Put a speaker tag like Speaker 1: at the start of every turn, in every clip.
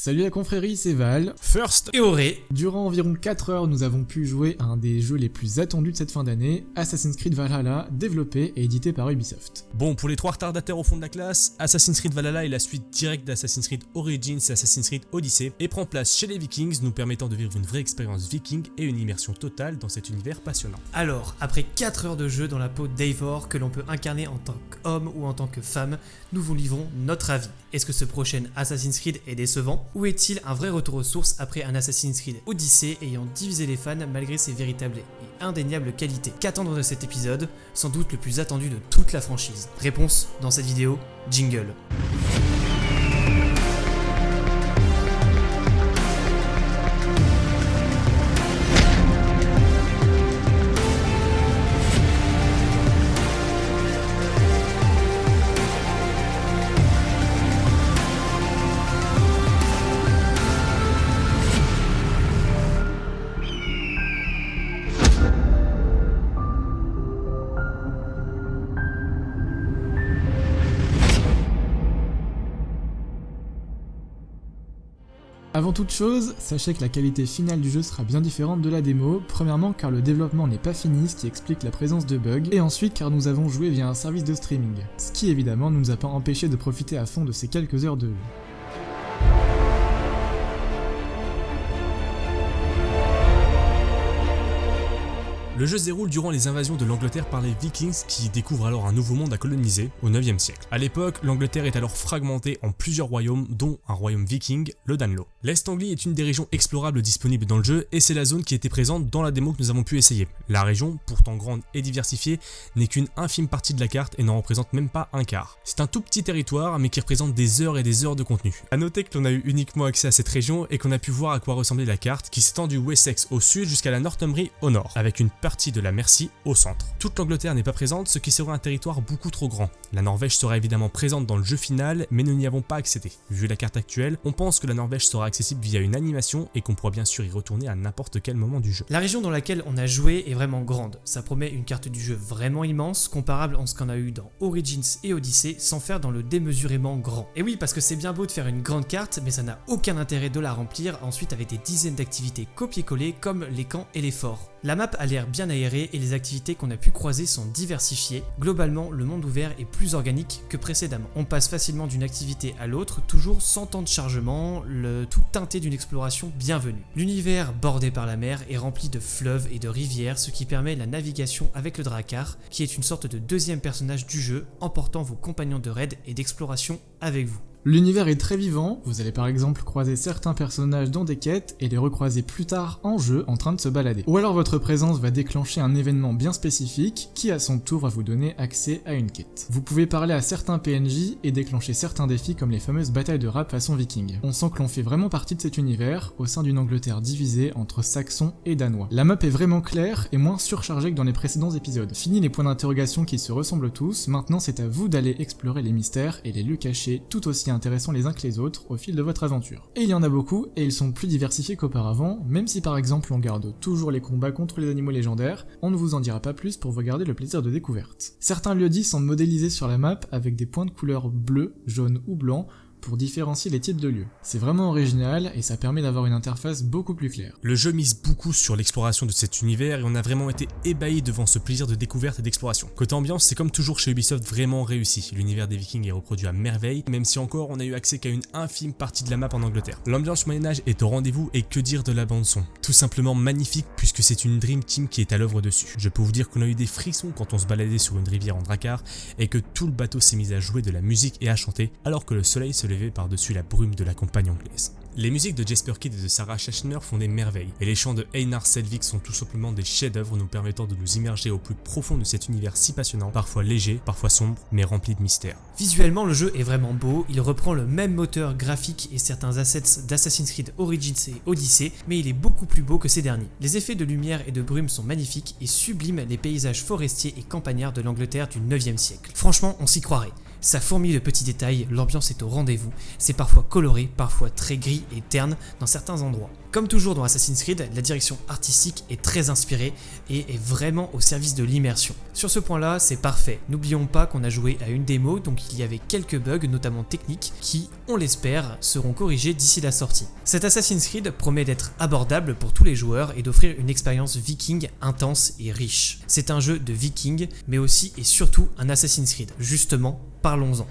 Speaker 1: Salut la confrérie, c'est Val.
Speaker 2: First et Auré.
Speaker 1: Durant environ 4 heures, nous avons pu jouer à un des jeux les plus attendus de cette fin d'année, Assassin's Creed Valhalla, développé et édité par Ubisoft.
Speaker 2: Bon, pour les trois retardataires au fond de la classe, Assassin's Creed Valhalla est la suite directe d'Assassin's Creed Origins et Assassin's Creed Odyssey et prend place chez les Vikings, nous permettant de vivre une vraie expérience viking et une immersion totale dans cet univers passionnant.
Speaker 3: Alors, après 4 heures de jeu dans la peau d'Eivor que l'on peut incarner en tant qu'homme ou en tant que femme, nous vous livrons notre avis. Est-ce que ce prochain Assassin's Creed est décevant Ou est-il un vrai retour aux sources après un Assassin's Creed Odyssey ayant divisé les fans malgré ses véritables et indéniables qualités Qu'attendre de cet épisode Sans doute le plus attendu de toute la franchise? Réponse dans cette vidéo, jingle.
Speaker 1: Avant toute chose, sachez que la qualité finale du jeu sera bien différente de la démo, premièrement car le développement n'est pas fini, ce qui explique la présence de bugs, et ensuite car nous avons joué via un service de streaming, ce qui évidemment ne nous a pas empêché de profiter à fond de ces quelques heures de jeu.
Speaker 2: Le jeu se déroule durant les invasions de l'Angleterre par les Vikings qui découvrent alors un nouveau monde à coloniser au 9e siècle. A l'époque, l'Angleterre est alors fragmentée en plusieurs royaumes dont un royaume viking, le Danelaw. L'Est Anglie est une des régions explorables disponibles dans le jeu et c'est la zone qui était présente dans la démo que nous avons pu essayer. La région, pourtant grande et diversifiée, n'est qu'une infime partie de la carte et n'en représente même pas un quart. C'est un tout petit territoire mais qui représente des heures et des heures de contenu. A noter que l'on a eu uniquement accès à cette région et qu'on a pu voir à quoi ressemblait la carte qui s'étend du Wessex au sud jusqu'à la Northumbrie au nord, avec une partie de la Mercie au centre. Toute l'Angleterre n'est pas présente, ce qui serait un territoire beaucoup trop grand. La Norvège sera évidemment présente dans le jeu final, mais nous n'y avons pas accédé. Vu la carte actuelle, on pense que la Norvège sera accessible via une animation et qu'on pourra bien sûr y retourner à n'importe quel moment du jeu.
Speaker 3: La région dans laquelle on a joué est vraiment grande. Ça promet une carte du jeu vraiment immense, comparable en ce qu'on a eu dans Origins et Odyssey, sans faire dans le démesurément grand. Et oui, parce que c'est bien beau de faire une grande carte, mais ça n'a aucun intérêt de la remplir ensuite avec des dizaines d'activités copier-coller comme les camps et les forts. La map a l'air bien aérée et les activités qu'on a pu croiser sont diversifiées. Globalement, le monde ouvert est plus organique que précédemment. On passe facilement d'une activité à l'autre, toujours sans temps de chargement, le tout teinté d'une exploration bienvenue. L'univers bordé par la mer est rempli de fleuves et de rivières, ce qui permet la navigation avec le Drakkar, qui est une sorte de deuxième personnage du jeu, emportant vos compagnons de raid et d'exploration avec vous.
Speaker 1: L'univers est très vivant, vous allez par exemple croiser certains personnages dans des quêtes et les recroiser plus tard en jeu en train de se balader. Ou alors votre présence va déclencher un événement bien spécifique qui à son tour va vous donner accès à une quête. Vous pouvez parler à certains PNJ et déclencher certains défis comme les fameuses batailles de rap façon viking. On sent que l'on fait vraiment partie de cet univers au sein d'une Angleterre divisée entre saxons et danois. La map est vraiment claire et moins surchargée que dans les précédents épisodes. Fini les points d'interrogation qui se ressemblent tous, maintenant c'est à vous d'aller explorer les mystères et les lieux cachés tout aussi intéressants les uns que les autres au fil de votre aventure. Et il y en a beaucoup, et ils sont plus diversifiés qu'auparavant, même si par exemple on garde toujours les combats contre les animaux légendaires, on ne vous en dira pas plus pour vous garder le plaisir de découverte. Certains lieux-dits sont modélisés sur la map avec des points de couleur bleu, jaune ou blanc, pour différencier les types de lieux. C'est vraiment original et ça permet d'avoir une interface beaucoup plus claire.
Speaker 2: Le jeu mise beaucoup sur l'exploration de cet univers et on a vraiment été ébahi devant ce plaisir de découverte et d'exploration. Côté ambiance, c'est comme toujours chez Ubisoft vraiment réussi. L'univers des vikings est reproduit à merveille, même si encore on a eu accès qu'à une infime partie de la map en Angleterre. L'ambiance moyen-âge est au rendez-vous et que dire de la bande son Tout simplement magnifique puisque c'est une Dream Team qui est à l'œuvre dessus. Je peux vous dire qu'on a eu des frissons quand on se baladait sur une rivière en Drakkar et que tout le bateau s'est mis à jouer de la musique et à chanter alors que le soleil se par-dessus la brume de la campagne anglaise. Les musiques de Jasper Kidd et de Sarah Schachner font des merveilles, et les chants de Einar Selvik sont tout simplement des chefs-d'œuvre nous permettant de nous immerger au plus profond de cet univers si passionnant, parfois léger, parfois sombre, mais rempli de mystères.
Speaker 3: Visuellement, le jeu est vraiment beau, il reprend le même moteur graphique et certains assets d'Assassin's Creed Origins et Odyssey, mais il est beaucoup plus beau que ces derniers. Les effets de lumière et de brume sont magnifiques et subliment les paysages forestiers et campagnards de l'Angleterre du 9e siècle. Franchement, on s'y croirait. Ça fourmille de petits détails, l'ambiance est au rendez-vous, c'est parfois coloré, parfois très gris et terne dans certains endroits. Comme toujours dans Assassin's Creed, la direction artistique est très inspirée et est vraiment au service de l'immersion. Sur ce point là, c'est parfait. N'oublions pas qu'on a joué à une démo, donc il y avait quelques bugs, notamment techniques, qui, on l'espère, seront corrigés d'ici la sortie. Cet Assassin's Creed promet d'être abordable pour tous les joueurs et d'offrir une expérience viking intense et riche. C'est un jeu de viking, mais aussi et surtout un Assassin's Creed. Justement, parlons-en.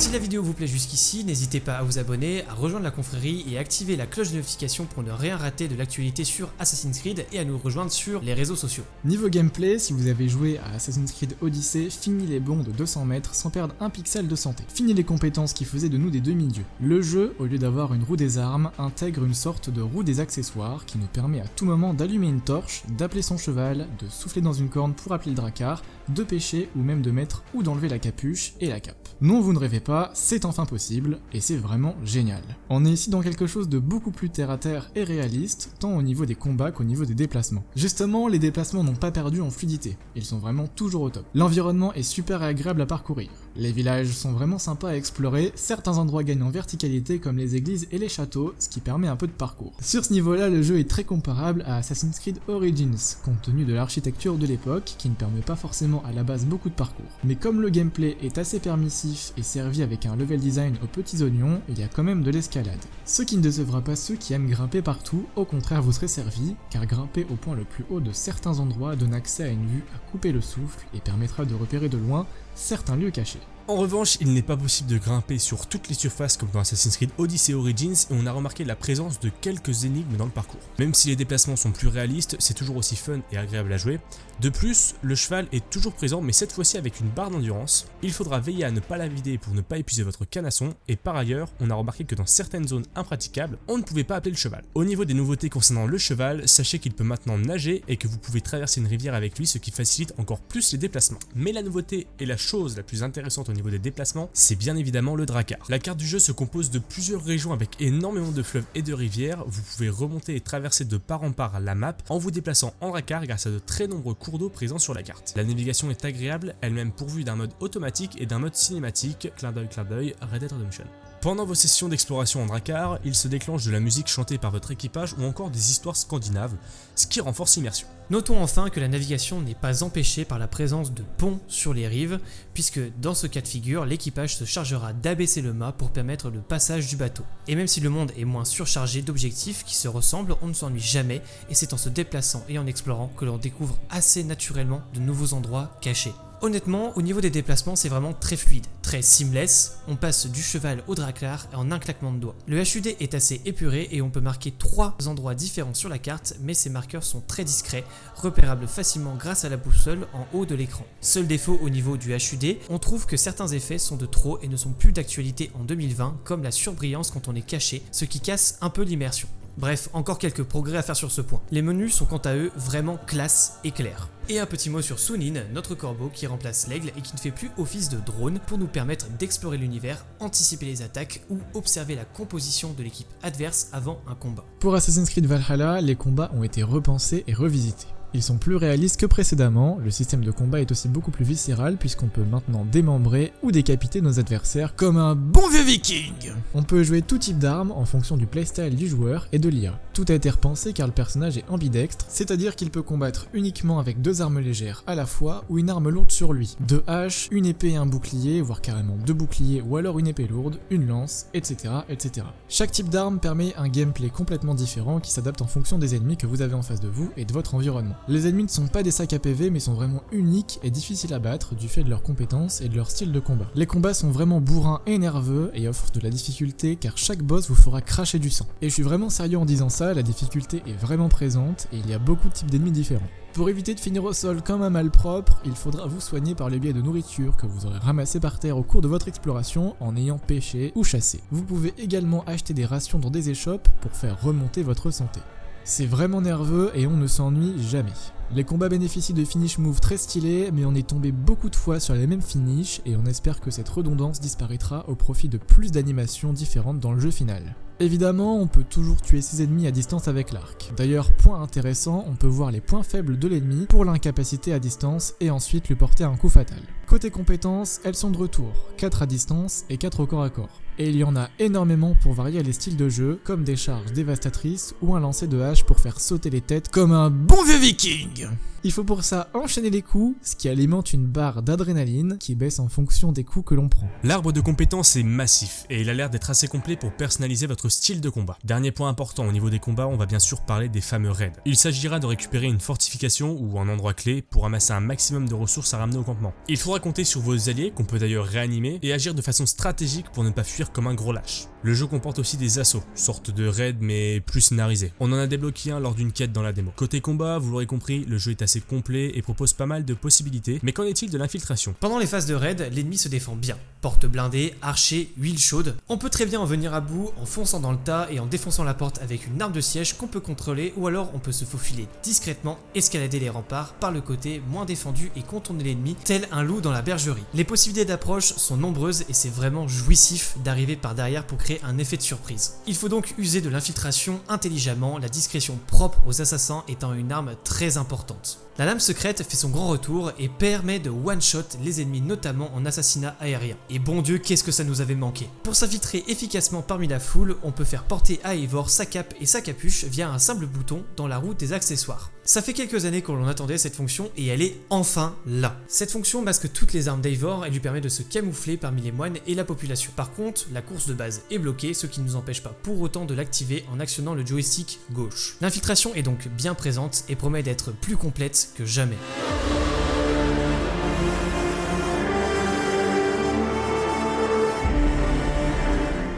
Speaker 3: Si la vidéo vous plaît jusqu'ici, n'hésitez pas à vous abonner, à rejoindre la confrérie et à activer la cloche de notification pour ne rien rater de l'actualité sur Assassin's Creed et à nous rejoindre sur les réseaux sociaux.
Speaker 1: Niveau gameplay, si vous avez joué à Assassin's Creed Odyssey, fini les bons de 200 mètres sans perdre un pixel de santé. Fini les compétences qui faisaient de nous des demi-dieux. Le jeu, au lieu d'avoir une roue des armes, intègre une sorte de roue des accessoires qui nous permet à tout moment d'allumer une torche, d'appeler son cheval, de souffler dans une corne pour appeler le dracar, de pêcher ou même de mettre ou d'enlever la capuche et la cape. Non, vous ne rêvez pas, c'est enfin possible, et c'est vraiment génial. On est ici dans quelque chose de beaucoup plus terre à terre et réaliste, tant au niveau des combats qu'au niveau des déplacements. Justement, les déplacements n'ont pas perdu en fluidité, ils sont vraiment toujours au top. L'environnement est super agréable à parcourir. Les villages sont vraiment sympas à explorer, certains endroits gagnent en verticalité comme les églises et les châteaux, ce qui permet un peu de parcours. Sur ce niveau-là, le jeu est très comparable à Assassin's Creed Origins, compte tenu de l'architecture de l'époque, qui ne permet pas forcément à la base beaucoup de parcours. Mais comme le gameplay est assez permissif et servi avec un level design aux petits oignons, il y a quand même de l'escalade. Ce qui ne décevra pas ceux qui aiment grimper partout, au contraire vous serez servi, car grimper au point le plus haut de certains endroits donne accès à une vue à couper le souffle et permettra de repérer de loin certains lieux cachés.
Speaker 2: En revanche, il n'est pas possible de grimper sur toutes les surfaces comme dans Assassin's Creed Odyssey Origins et on a remarqué la présence de quelques énigmes dans le parcours. Même si les déplacements sont plus réalistes, c'est toujours aussi fun et agréable à jouer. De plus, le cheval est toujours présent mais cette fois-ci avec une barre d'endurance. Il faudra veiller à ne pas la vider pour ne pas épuiser votre canasson et par ailleurs, on a remarqué que dans certaines zones impraticables, on ne pouvait pas appeler le cheval. Au niveau des nouveautés concernant le cheval, sachez qu'il peut maintenant nager et que vous pouvez traverser une rivière avec lui ce qui facilite encore plus les déplacements. Mais la nouveauté et la chose la plus intéressante au niveau des déplacements, c'est bien évidemment le Drakkar. La carte du jeu se compose de plusieurs régions avec énormément de fleuves et de rivières, vous pouvez remonter et traverser de part en part la map en vous déplaçant en Drakkar grâce à de très nombreux cours d'eau présents sur la carte. La navigation est agréable, elle-même pourvue d'un mode automatique et d'un mode cinématique, clin d'œil clin d'œil, Red Dead Redemption. Pendant vos sessions d'exploration en Drakkar, il se déclenche de la musique chantée par votre équipage ou encore des histoires scandinaves, ce qui renforce l'immersion.
Speaker 3: Notons enfin que la navigation n'est pas empêchée par la présence de ponts sur les rives, puisque dans ce cas de figure, l'équipage se chargera d'abaisser le mât pour permettre le passage du bateau. Et même si le monde est moins surchargé d'objectifs qui se ressemblent, on ne s'ennuie jamais, et c'est en se déplaçant et en explorant que l'on découvre assez naturellement de nouveaux endroits cachés. Honnêtement, au niveau des déplacements, c'est vraiment très fluide, très seamless. On passe du cheval au draclar en un claquement de doigts. Le HUD est assez épuré et on peut marquer trois endroits différents sur la carte, mais ces marqueurs sont très discrets, repérables facilement grâce à la boussole en haut de l'écran. Seul défaut au niveau du HUD, on trouve que certains effets sont de trop et ne sont plus d'actualité en 2020, comme la surbrillance quand on est caché, ce qui casse un peu l'immersion. Bref, encore quelques progrès à faire sur ce point. Les menus sont quant à eux vraiment classe et clairs. Et un petit mot sur Sunin, notre corbeau qui remplace l'aigle et qui ne fait plus office de drone pour nous permettre d'explorer l'univers, anticiper les attaques ou observer la composition de l'équipe adverse avant un combat.
Speaker 1: Pour Assassin's Creed Valhalla, les combats ont été repensés et revisités. Ils sont plus réalistes que précédemment, le système de combat est aussi beaucoup plus viscéral puisqu'on peut maintenant démembrer ou décapiter nos adversaires comme un bon vieux viking On peut jouer tout type d'armes en fonction du playstyle du joueur et de l'IA. Tout a été repensé car le personnage est ambidextre, c'est-à-dire qu'il peut combattre uniquement avec deux armes légères à la fois ou une arme lourde sur lui. Deux haches, une épée et un bouclier, voire carrément deux boucliers ou alors une épée lourde, une lance, etc. etc. Chaque type d'arme permet un gameplay complètement différent qui s'adapte en fonction des ennemis que vous avez en face de vous et de votre environnement. Les ennemis ne sont pas des sacs à PV mais sont vraiment uniques et difficiles à battre du fait de leurs compétences et de leur style de combat. Les combats sont vraiment bourrins et nerveux et offrent de la difficulté car chaque boss vous fera cracher du sang. Et je suis vraiment sérieux en disant ça, la difficulté est vraiment présente et il y a beaucoup de types d'ennemis différents. Pour éviter de finir au sol comme un malpropre, il faudra vous soigner par le biais de nourriture que vous aurez ramassé par terre au cours de votre exploration en ayant pêché ou chassé. Vous pouvez également acheter des rations dans des échoppes pour faire remonter votre santé. C'est vraiment nerveux et on ne s'ennuie jamais. Les combats bénéficient de finish moves très stylés, mais on est tombé beaucoup de fois sur les mêmes finishes et on espère que cette redondance disparaîtra au profit de plus d'animations différentes dans le jeu final. Évidemment, on peut toujours tuer ses ennemis à distance avec l'arc. D'ailleurs, point intéressant, on peut voir les points faibles de l'ennemi pour l'incapacité à distance et ensuite lui porter un coup fatal. Côté compétences, elles sont de retour, 4 à distance et 4 au corps à corps. Et il y en a énormément pour varier les styles de jeu, comme des charges dévastatrices ou un lancer de hache pour faire sauter les têtes comme un bon vieux viking il faut pour ça enchaîner les coups, ce qui alimente une barre d'adrénaline qui baisse en fonction des coups que l'on prend.
Speaker 2: L'arbre de compétences est massif et il a l'air d'être assez complet pour personnaliser votre style de combat. Dernier point important au niveau des combats, on va bien sûr parler des fameux raids. Il s'agira de récupérer une fortification ou un endroit clé pour amasser un maximum de ressources à ramener au campement. Il faudra compter sur vos alliés, qu'on peut d'ailleurs réanimer, et agir de façon stratégique pour ne pas fuir comme un gros lâche. Le jeu comporte aussi des assauts, sorte de raids mais plus scénarisés. On en a débloqué un lors d'une quête dans la démo. Côté combat, vous l'aurez compris, le jeu est assez complet et propose pas mal de possibilités, mais qu'en est-il de l'infiltration?
Speaker 3: Pendant les phases de raid, l'ennemi se défend bien. Porte blindée, archer, huile chaude. On peut très bien en venir à bout en fonçant dans le tas et en défonçant la porte avec une arme de siège qu'on peut contrôler ou alors on peut se faufiler discrètement, escalader les remparts par le côté moins défendu et contourner l'ennemi tel un loup dans la bergerie. Les possibilités d'approche sont nombreuses et c'est vraiment jouissif d'arriver par derrière pour créer un effet de surprise. Il faut donc user de l'infiltration intelligemment, la discrétion propre aux assassins étant une arme très importante. La lame secrète fait son grand retour et permet de one-shot les ennemis notamment en assassinat aérien. Et bon dieu qu'est-ce que ça nous avait manqué. Pour s'infiltrer efficacement parmi la foule, on peut faire porter à Eivor sa cape et sa capuche via un simple bouton dans la roue des accessoires. Ça fait quelques années qu'on attendait cette fonction et elle est enfin là. Cette fonction masque toutes les armes d'Eivor et lui permet de se camoufler parmi les moines et la population. Par contre, la course de base est bloquée, ce qui ne nous empêche pas pour autant de l'activer en actionnant le joystick gauche. L'infiltration est donc bien présente et promet d'être plus complète que jamais.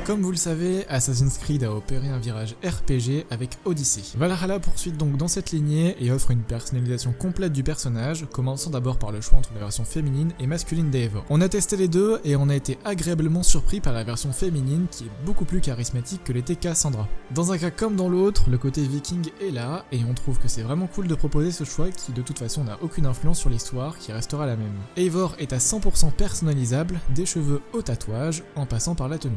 Speaker 1: Comme vous le savez, Assassin's Creed a opéré un virage RPG avec Odyssey. Valhalla poursuit donc dans cette lignée et offre une personnalisation complète du personnage, commençant d'abord par le choix entre la version féminine et masculine d'Eivor. On a testé les deux et on a été agréablement surpris par la version féminine qui est beaucoup plus charismatique que l'était Cassandra. Dans un cas comme dans l'autre, le côté viking est là et on trouve que c'est vraiment cool de proposer ce choix qui de toute façon n'a aucune influence sur l'histoire qui restera la même. Eivor est à 100% personnalisable, des cheveux au tatouage, en passant par la tenue.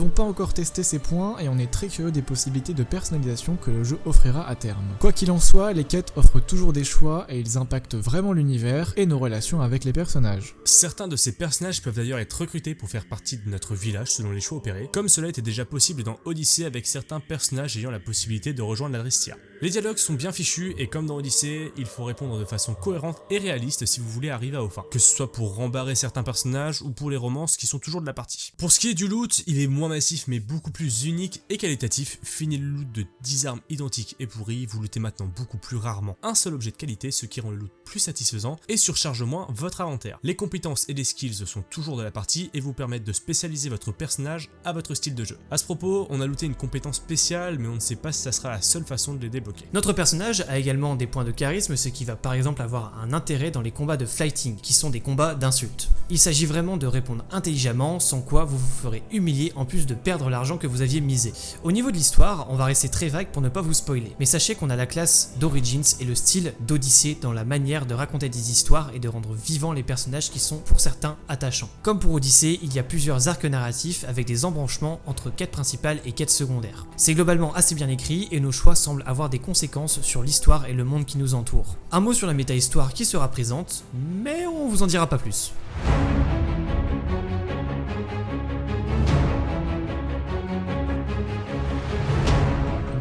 Speaker 1: N'avons pas encore testé ces points et on est très curieux des possibilités de personnalisation que le jeu offrira à terme. Quoi qu'il en soit, les quêtes offrent toujours des choix et ils impactent vraiment l'univers et nos relations avec les personnages.
Speaker 2: Certains de ces personnages peuvent d'ailleurs être recrutés pour faire partie de notre village selon les choix opérés, comme cela était déjà possible dans Odyssey avec certains personnages ayant la possibilité de rejoindre l'Adrestia. Les dialogues sont bien fichus et comme dans Odyssey, il faut répondre de façon cohérente et réaliste si vous voulez arriver à fins, que ce soit pour rembarrer certains personnages ou pour les romances qui sont toujours de la partie. Pour ce qui est du loot, il est moins massif mais beaucoup plus unique et qualitatif. Fini le loot de 10 armes identiques et pourries, vous lootez maintenant beaucoup plus rarement un seul objet de qualité, ce qui rend le loot plus satisfaisant et surcharge moins votre inventaire. Les compétences et les skills sont toujours de la partie et vous permettent de spécialiser votre personnage à votre style de jeu. A ce propos, on a looté une compétence spéciale mais on ne sait pas si ça sera la seule façon de les débloquer.
Speaker 3: Notre personnage a également des points de charisme, ce qui va par exemple avoir un intérêt dans les combats de fighting, qui sont des combats d'insultes. Il s'agit vraiment de répondre intelligemment, sans quoi vous vous ferez humilier en plus de perdre l'argent que vous aviez misé. Au niveau de l'histoire, on va rester très vague pour ne pas vous spoiler, mais sachez qu'on a la classe d'Origins et le style d'Odyssée dans la manière de raconter des histoires et de rendre vivants les personnages qui sont pour certains attachants. Comme pour Odyssée, il y a plusieurs arcs narratifs avec des embranchements entre quêtes principales et quêtes secondaires. C'est globalement assez bien écrit et nos choix semblent avoir des conséquences sur l'histoire et le monde qui nous entoure. Un mot sur la méta-histoire qui sera présente, mais on vous en dira pas plus.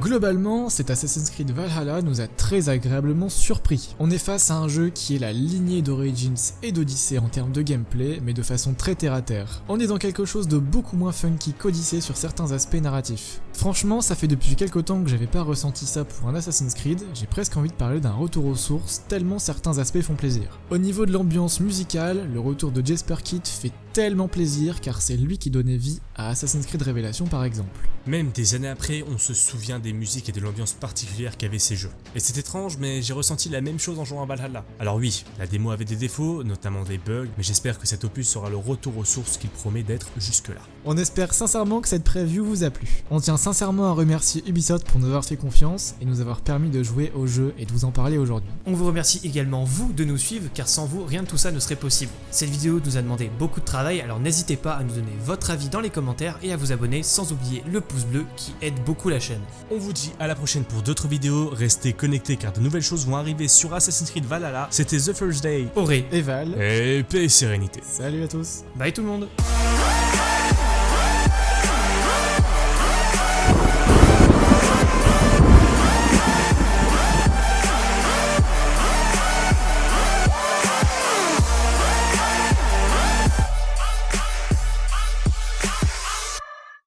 Speaker 1: Globalement, cet Assassin's Creed Valhalla nous a très agréablement surpris. On est face à un jeu qui est la lignée d'Origins et d'Odyssey en termes de gameplay, mais de façon très terre à terre. On est dans quelque chose de beaucoup moins funky qu'Odyssey sur certains aspects narratifs. Franchement, ça fait depuis quelques temps que j'avais pas ressenti ça pour un Assassin's Creed, j'ai presque envie de parler d'un retour aux sources, tellement certains aspects font plaisir. Au niveau de l'ambiance musicale, le retour de Jesper Kidd fait tellement plaisir car c'est lui qui donnait vie à Assassin's Creed Révélation par exemple.
Speaker 2: Même des années après, on se souvient des musiques et de l'ambiance particulière qu'avaient ces jeux. Et c'est étrange, mais j'ai ressenti la même chose en jouant à Valhalla. Alors oui, la démo avait des défauts, notamment des bugs, mais j'espère que cet opus sera le retour aux sources qu'il promet d'être jusque-là.
Speaker 1: On espère sincèrement que cette preview vous a plu. On tient sincèrement à remercier Ubisoft pour nous avoir fait confiance et nous avoir permis de jouer au jeu et de vous en parler aujourd'hui.
Speaker 3: On vous remercie également vous de nous suivre car sans vous rien de tout ça ne serait possible. Cette vidéo nous a demandé beaucoup de travail alors n'hésitez pas à nous donner votre avis dans les commentaires et à vous abonner sans oublier le pouce bleu qui aide beaucoup la chaîne.
Speaker 2: On vous dit à la prochaine pour d'autres vidéos, restez connectés car de nouvelles choses vont arriver sur Assassin's Creed Valhalla. C'était The First Day.
Speaker 3: Auré,
Speaker 1: Et Val,
Speaker 2: Et paix et sérénité.
Speaker 1: salut à tous
Speaker 3: bye tout le monde